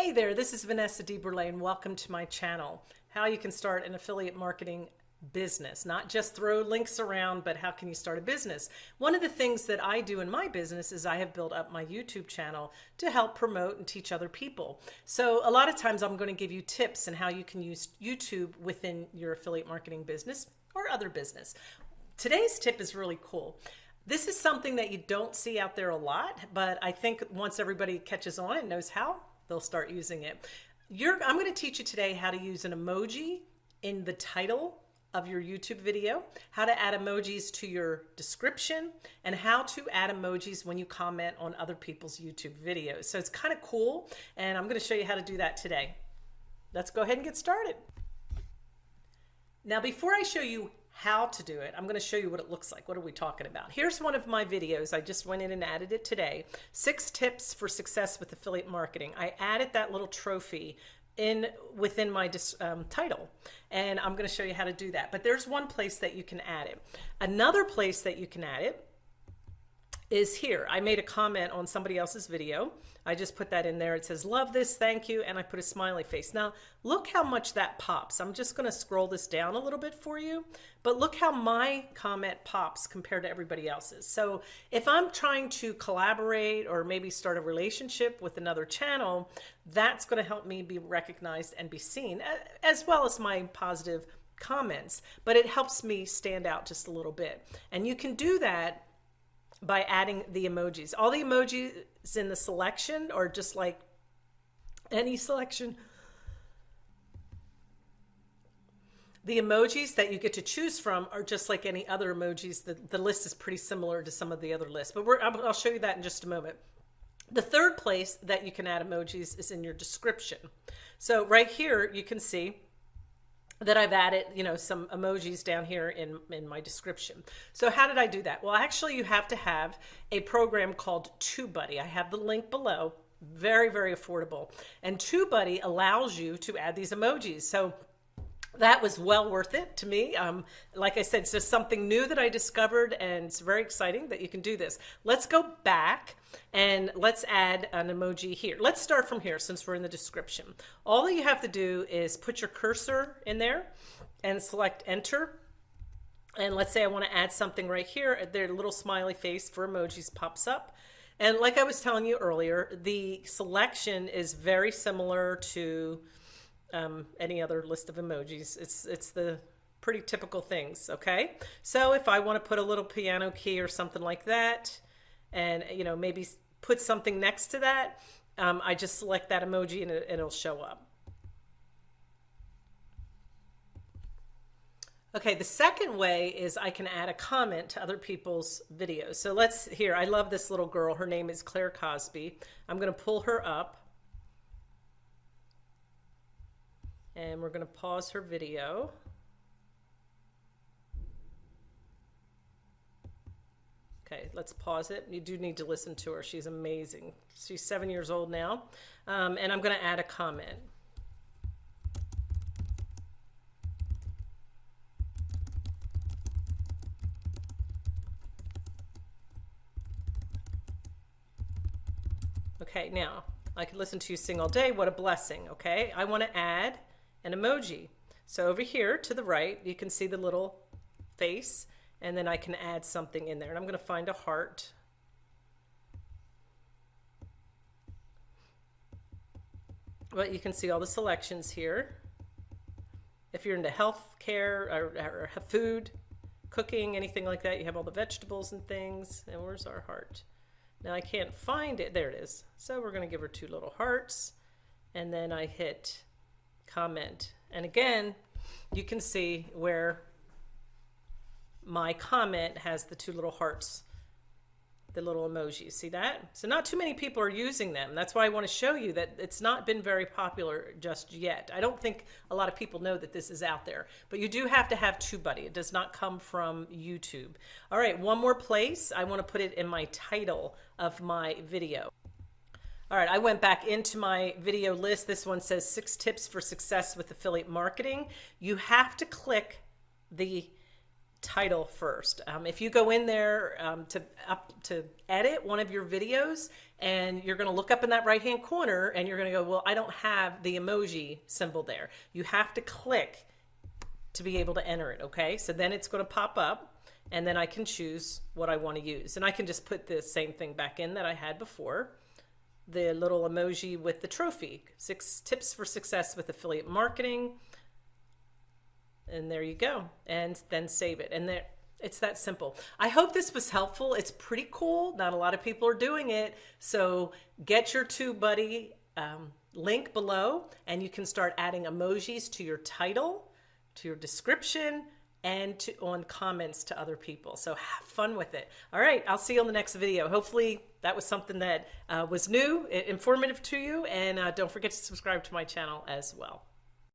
Hey there, this is Vanessa DeBurle and welcome to my channel. How you can start an affiliate marketing business, not just throw links around, but how can you start a business? One of the things that I do in my business is I have built up my YouTube channel to help promote and teach other people. So a lot of times I'm going to give you tips on how you can use YouTube within your affiliate marketing business or other business. Today's tip is really cool. This is something that you don't see out there a lot, but I think once everybody catches on and knows how, they'll start using it. You're, I'm going to teach you today how to use an emoji in the title of your YouTube video, how to add emojis to your description, and how to add emojis when you comment on other people's YouTube videos. So it's kind of cool, and I'm going to show you how to do that today. Let's go ahead and get started. Now, before I show you how to do it. I'm going to show you what it looks like. What are we talking about? Here's one of my videos. I just went in and added it today. Six tips for success with affiliate marketing. I added that little trophy in within my um, title and I'm going to show you how to do that. But there's one place that you can add it. Another place that you can add it is here. I made a comment on somebody else's video. I just put that in there. It says, love this, thank you, and I put a smiley face. Now, look how much that pops. I'm just gonna scroll this down a little bit for you, but look how my comment pops compared to everybody else's. So if I'm trying to collaborate or maybe start a relationship with another channel, that's gonna help me be recognized and be seen, as well as my positive comments, but it helps me stand out just a little bit. And you can do that by adding the emojis. All the emojis in the selection or just like any selection. The emojis that you get to choose from are just like any other emojis. The, the list is pretty similar to some of the other lists, but I'll show you that in just a moment. The third place that you can add emojis is in your description. So right here, you can see that I've added, you know, some emojis down here in, in my description. So how did I do that? Well, actually you have to have a program called TubeBuddy. I have the link below, very, very affordable. And TubeBuddy allows you to add these emojis. So that was well worth it to me. Um, like I said, it's just something new that I discovered and it's very exciting that you can do this. Let's go back and let's add an emoji here. Let's start from here since we're in the description. All that you have to do is put your cursor in there and select enter. And let's say I want to add something right here. Their little smiley face for emojis pops up. And like I was telling you earlier, the selection is very similar to um, any other list of emojis. It's, it's the pretty typical things, okay? So if I want to put a little piano key or something like that, and you know maybe put something next to that, um, I just select that emoji and, it, it'll show up. Okay, the second way is I can add a comment to other people's videos. So let's, here, I love this little girl. Her name is Claire Crosby. I'm going to pull her up. And we're going to pause her video. Okay, let's pause it. You do need to listen to her. She's amazing. She's seven years old now. Um, and I'm going to add a comment. Okay, now I could listen to you sing all day. What a blessing. Okay, I want to add an emoji. So over here to the right, you can see the little face and then I can add something in there. And I'm going to find a heart. But you can see all the selections here. If you're into health care or, or food, cooking, anything like that, you have all the vegetables and things. And where's our heart? Now I can't find it. There it is. So we're going to give her two little hearts. And then I hit comment. And again, you can see where my comment has the two little hearts, the little emojis. See that? So not too many people are using them. That's why I want to show you that it's not been very popular just yet. I don't think a lot of people know that this is out there, but you do have to have TubeBuddy. It does not come from YouTube. All right, one more place. I want to put it in my title of my video. All right, I went back into my video list. This one says six tips for success with affiliate marketing. You have to click the title first. Um, if you go in there um, to up to edit one of your videos and you're going to look up in that right hand corner and you're going to go, well, I don't have the emoji symbol there. You have to click to be able to enter it. Okay. So then it's going to pop up and then I can choose what I want to use. And I can just put the same thing back in that I had before. The little emoji with the trophy, six tips for success with affiliate marketing. And there you go. And then save it. And there it's that simple. I hope this was helpful. It's pretty cool. Not a lot of people are doing it. So get your TubeBuddy um, link below and you can start adding emojis to your title to your description and to, on comments to other people. So have fun with it. All right i'll see you on the next video. Hopefully that was something that uh, was new informative to you and uh, don't forget to subscribe to my channel as well